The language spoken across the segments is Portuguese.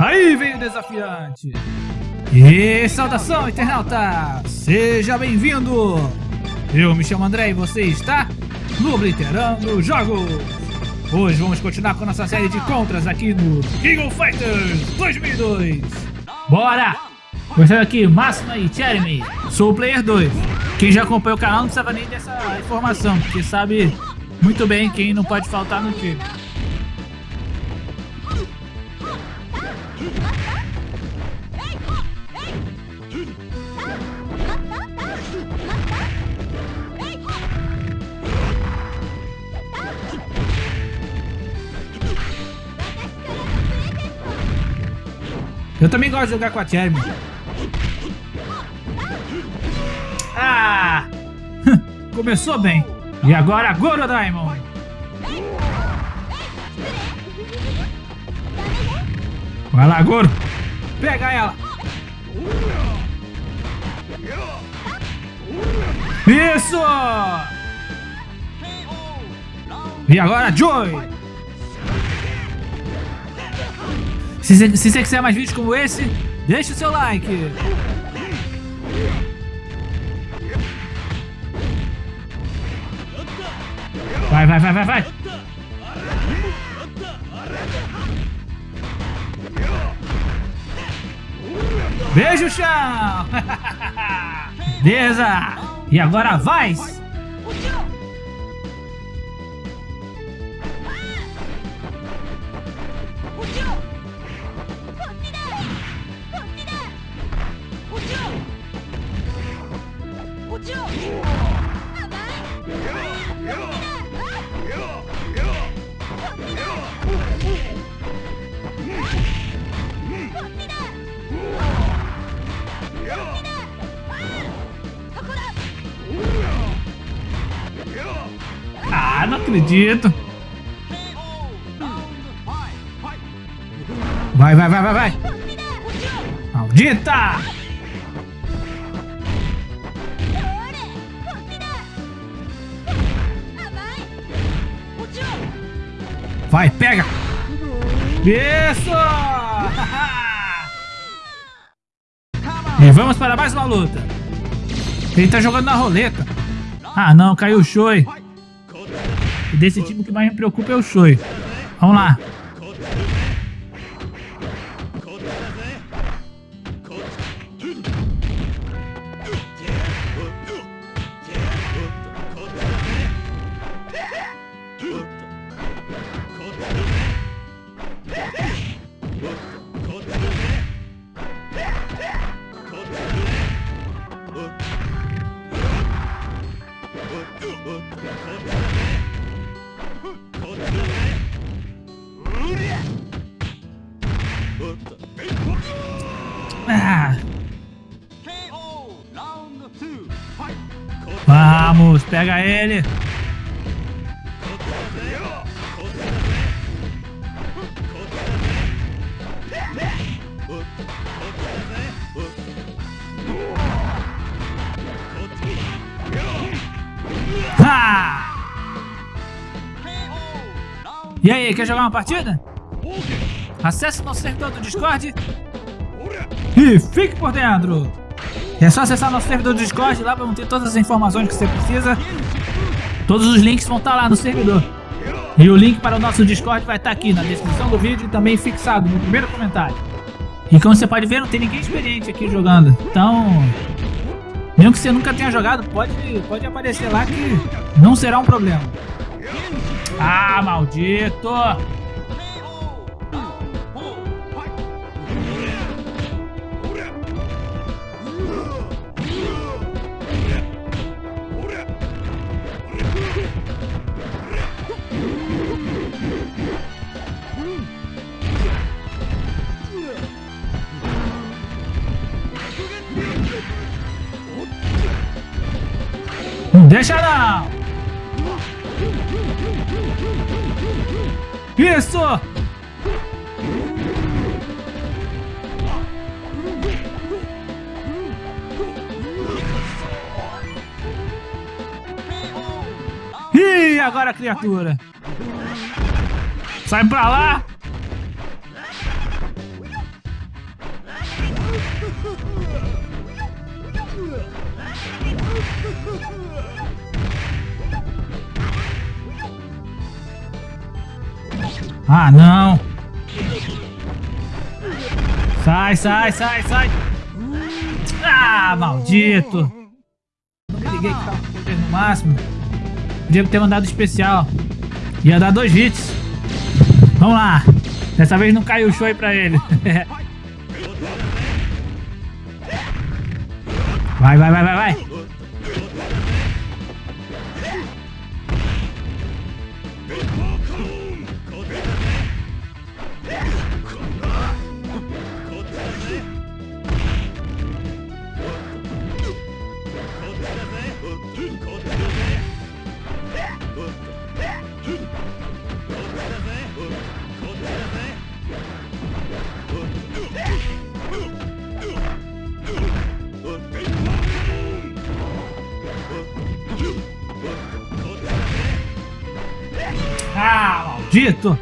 Aí vem o desafiante. E saudação, internauta! Seja bem-vindo! Eu me chamo André e você está no Obliterando Jogos! Hoje vamos continuar com nossa série de contras aqui no King Fighters 2002! Bora! Começando aqui, Máxima e Jeremy. Sou o Player 2. Quem já acompanha o canal não precisava nem dessa informação, porque sabe muito bem quem não pode faltar no time. Eu também gosto de jogar com a Cherry. Ah! Começou bem. E agora, Goro Diamond. Vai lá, Goro. Pega ela. Isso! E agora, Joy. Se, se você quiser mais vídeos como esse, deixa o seu like. Vai, vai, vai, vai, vai. Beijo, chão! Beleza! E agora vai! Acredito. Vai, vai, vai, vai, vai. Maldita! Vai, pega! Isso! e vamos para mais uma luta. Ele tá jogando na roleta. Ah não, caiu o Shoi. Desse time que mais me preocupa é o Shoi. Vamos lá. Vamos, pega ele. E aí, quer jogar uma partida? Acesse nosso servidor do Discord e fique por dentro. É só acessar nosso servidor do Discord, lá vão ter todas as informações que você precisa. Todos os links vão estar lá no servidor. E o link para o nosso Discord vai estar aqui na descrição do vídeo e também fixado no primeiro comentário. E como você pode ver, não tem ninguém experiente aqui jogando. Então, mesmo que você nunca tenha jogado, pode, pode aparecer lá que não será um problema. Ah, maldito! Deixa não! Isso! Ih, agora criatura! Sai pra lá! Ah, não! Sai, sai, sai, sai! Ah, maldito! Não me liguei que tava no máximo. Podia ter mandado especial. Ia dar dois hits. Vamos lá. Dessa vez não caiu o show aí pra ele. vai, vai, vai, vai, vai. Maldito!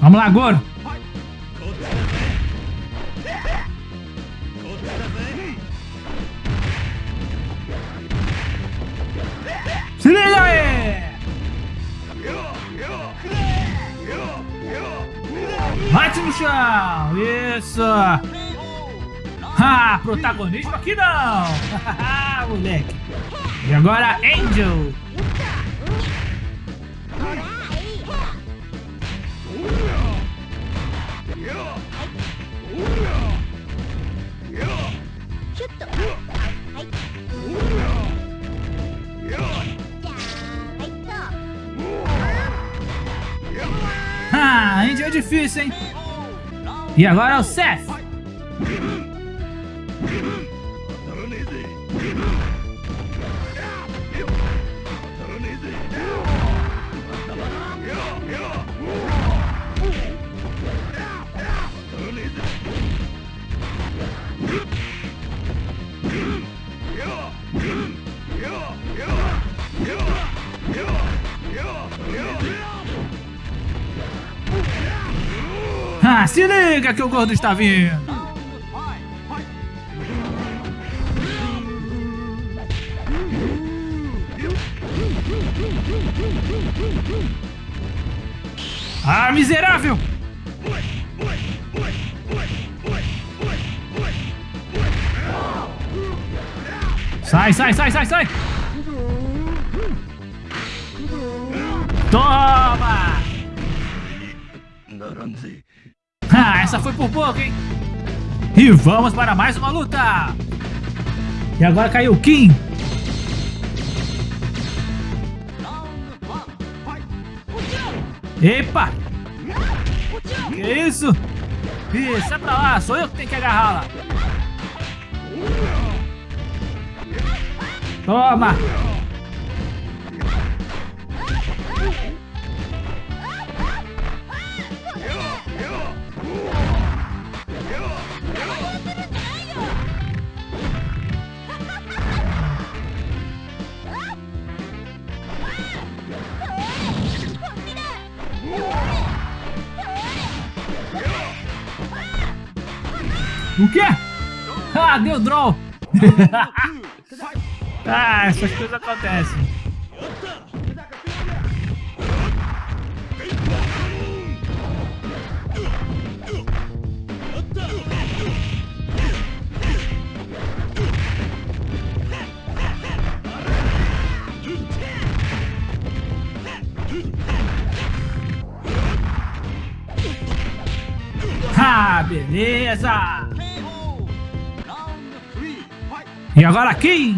Vamos lá, Goro! Se liga aí! Bate no chão! Isso! Ah, protagonismo aqui não! Moleque! E agora, Angel! Difícil, hein? E agora é o Seth! Se liga que o gordo está vindo! Ah, miserável! Sai, sai, sai, sai, sai! Toma! Ah, essa foi por pouco, hein? E vamos para mais uma luta! E agora caiu o Kim! Epa! Que isso? Isso, é pra lá, sou eu que tenho que agarrá-la! Toma! O quê? Ah, deu draw! ah, essas coisas acontecem. Ah, beleza! E agora aqui!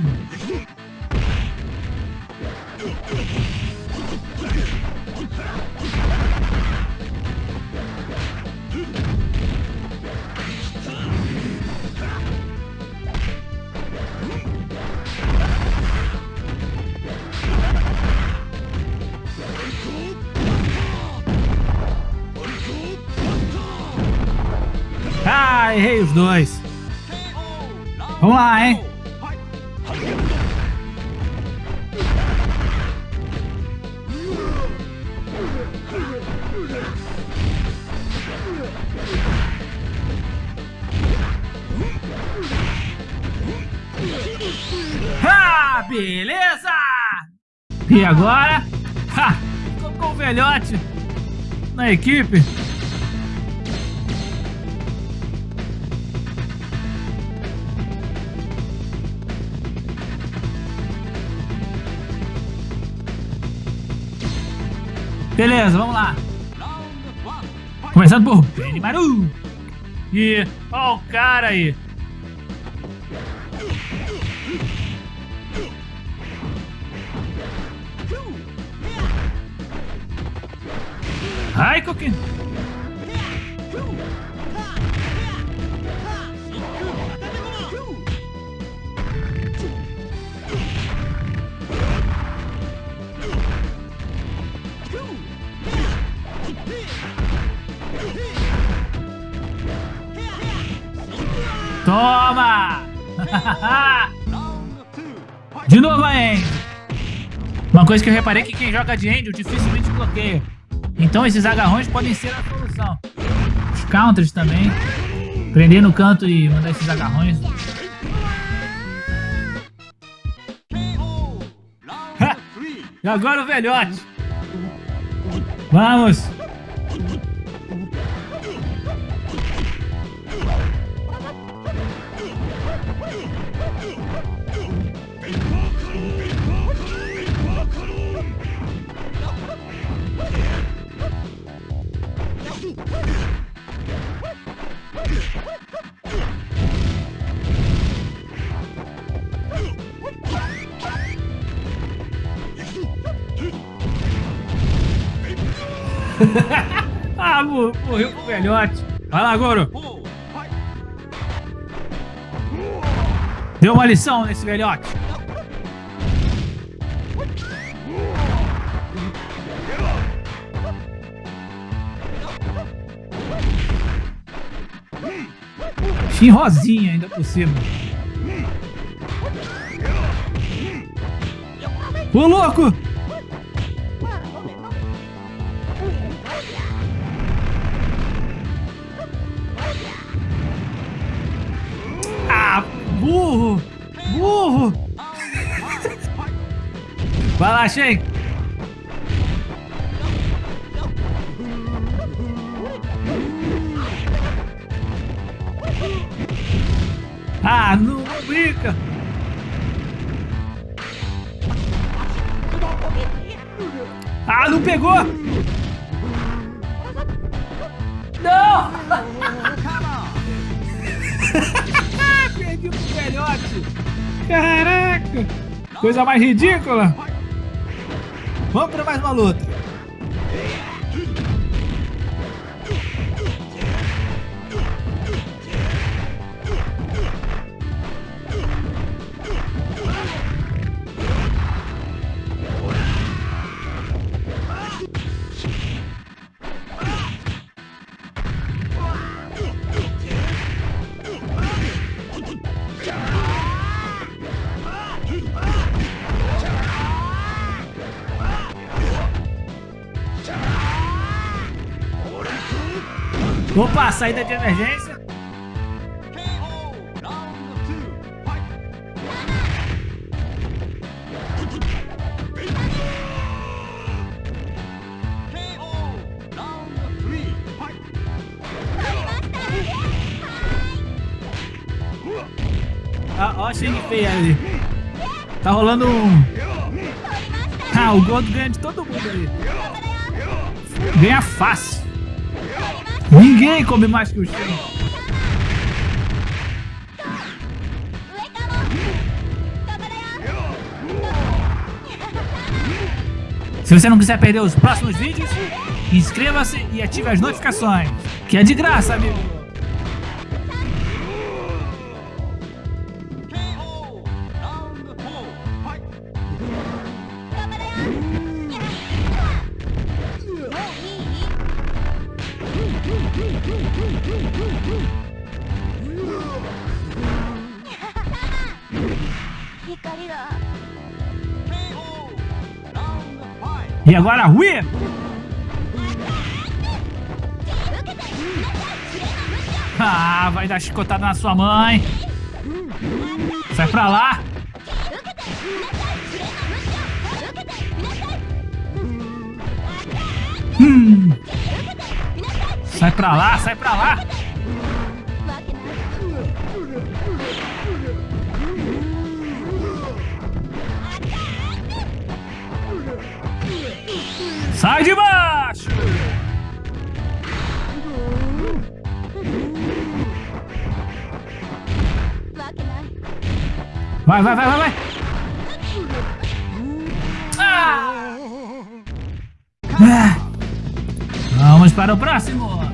Ah, errei os dois. Vamos lá, hein? Beleza! E agora? Ha! Com o velhote na equipe. Beleza, vamos lá. Começando por Benimaru. E ó o cara aí. Ai, Coquinho. Toma! De novo a Angel. Uma coisa que eu reparei é que quem joga de Angel dificilmente bloqueia. Então esses agarrões podem ser a solução. Os counters também. Prender no canto e mandar esses agarrões. e agora o velhote. Vamos! Ah, morreu pro velhote. Vai lá, Goro. Deu uma lição nesse velhote. Shin rosinha ainda por cima. Ô louco! Shen! Ah, não, não brinca! Ah, não pegou! Não! Perdi pro velhote! Caraca! Coisa mais ridícula! Vamos para mais uma luta! Opa, saída de emergência. Ah, ó a Shang feia ali. Tá rolando um... Ah, o Gordo ganha de todo mundo ali. Ganha fácil. Ninguém come mais que o Shen. Se você não quiser perder os próximos vídeos, inscreva-se e ative as notificações, que é de graça, amigo. E agora, Wii! Ah, vai dar chicotada na sua mãe. Sai pra lá. Hum. Sai pra lá, sai pra lá. Sai de baixo! Vai, vai, vai, vai, vai! Ah! Ah! Vamos para o próximo!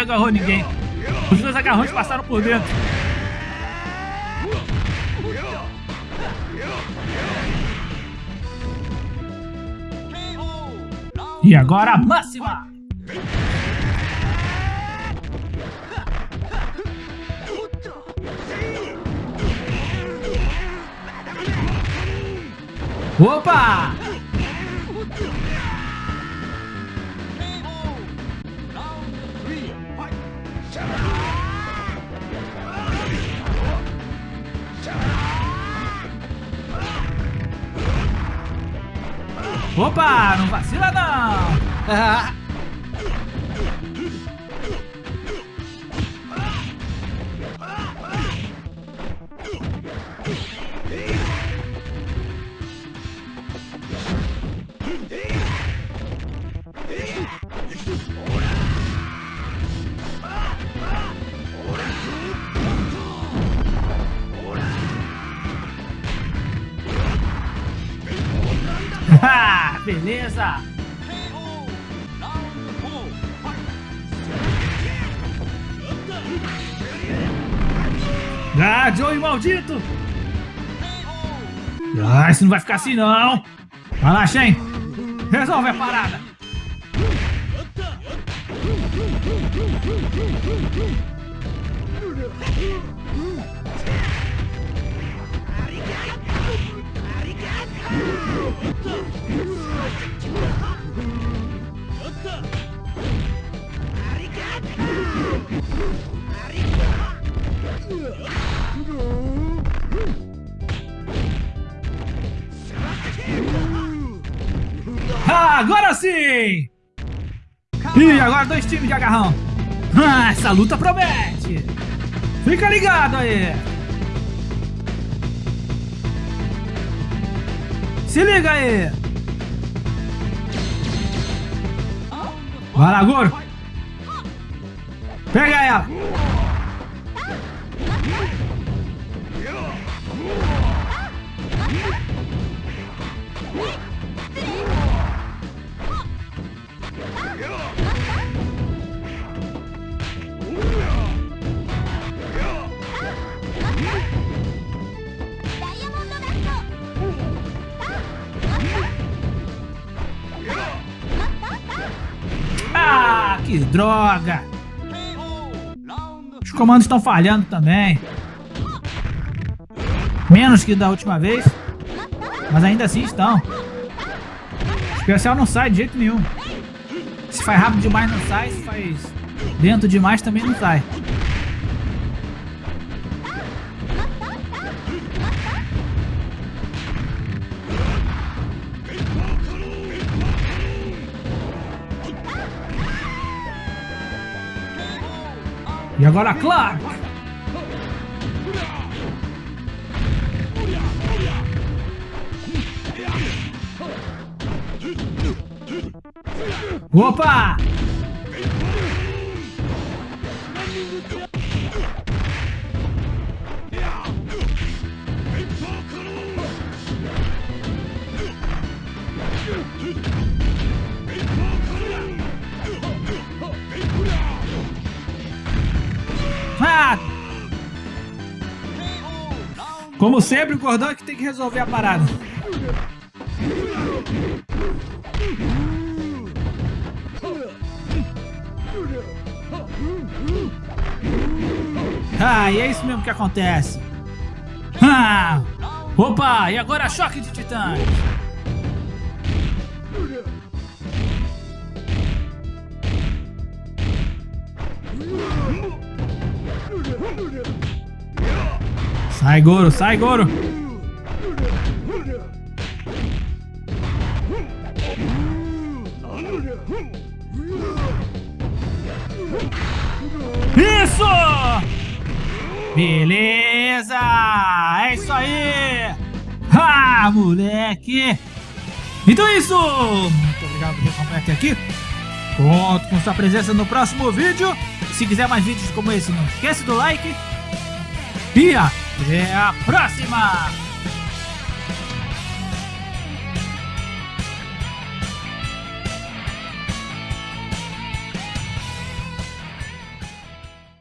Ninguém agarrou ninguém. Os dois agarrões passaram por dentro. E agora a máxima! Opa! Opa, não vacila não! beleza! Ah, Joey maldito! Ah, isso não vai ficar assim não! Vai lá, Shen! Resolve a parada! Ah, agora sim! Ih, agora dois times de agarrão. Ah, essa luta promete! Fica ligado aí! Se liga aí! Vai lá, Goro! Pega ela! Droga! Os comandos estão falhando também. Menos que da última vez. Mas ainda assim estão. O especial não sai de jeito nenhum. Se faz rápido demais não sai, se faz lento demais também não sai. E agora Clark! Opa! Como sempre, o Gordão é que tem que resolver a parada. Ah, e é isso mesmo que acontece. Ah! Opa, e agora choque de titãs. Sai, Goro, sai, Goro. Isso! Beleza! É isso aí! Ah, moleque! Então é isso! Muito obrigado por acompanhar até aqui. Conto com sua presença no próximo vídeo. Se quiser mais vídeos como esse, não esquece do like. E até a próxima!